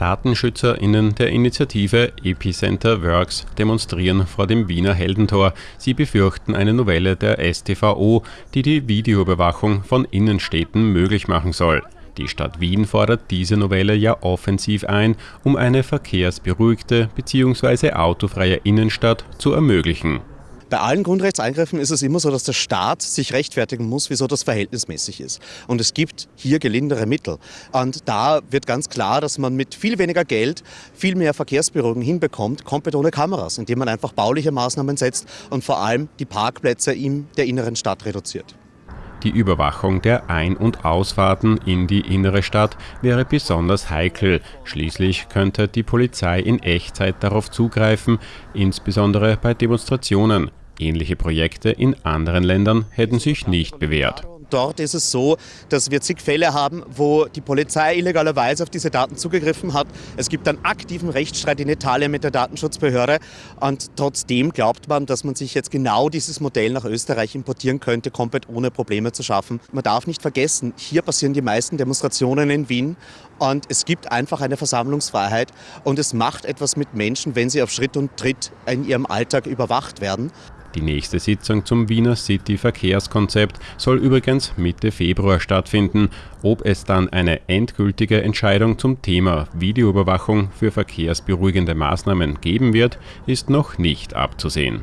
DatenschützerInnen der Initiative Epicenter Works demonstrieren vor dem Wiener Heldentor. Sie befürchten eine Novelle der StVO, die die Videoüberwachung von Innenstädten möglich machen soll. Die Stadt Wien fordert diese Novelle ja offensiv ein, um eine verkehrsberuhigte bzw. autofreie Innenstadt zu ermöglichen. Bei allen Grundrechtseingriffen ist es immer so, dass der Staat sich rechtfertigen muss, wieso das verhältnismäßig ist. Und es gibt hier gelindere Mittel. Und da wird ganz klar, dass man mit viel weniger Geld viel mehr Verkehrsberuhigung hinbekommt, komplett ohne Kameras, indem man einfach bauliche Maßnahmen setzt und vor allem die Parkplätze in der inneren Stadt reduziert. Die Überwachung der Ein- und Ausfahrten in die innere Stadt wäre besonders heikel. Schließlich könnte die Polizei in Echtzeit darauf zugreifen, insbesondere bei Demonstrationen. Ähnliche Projekte in anderen Ländern hätten sich nicht bewährt. Dort ist es so, dass wir zig Fälle haben, wo die Polizei illegalerweise auf diese Daten zugegriffen hat. Es gibt einen aktiven Rechtsstreit in Italien mit der Datenschutzbehörde und trotzdem glaubt man, dass man sich jetzt genau dieses Modell nach Österreich importieren könnte, komplett ohne Probleme zu schaffen. Man darf nicht vergessen, hier passieren die meisten Demonstrationen in Wien und es gibt einfach eine Versammlungsfreiheit und es macht etwas mit Menschen, wenn sie auf Schritt und Tritt in ihrem Alltag überwacht werden. Die nächste Sitzung zum Wiener City Verkehrskonzept soll übrigens Mitte Februar stattfinden. Ob es dann eine endgültige Entscheidung zum Thema Videoüberwachung für verkehrsberuhigende Maßnahmen geben wird, ist noch nicht abzusehen.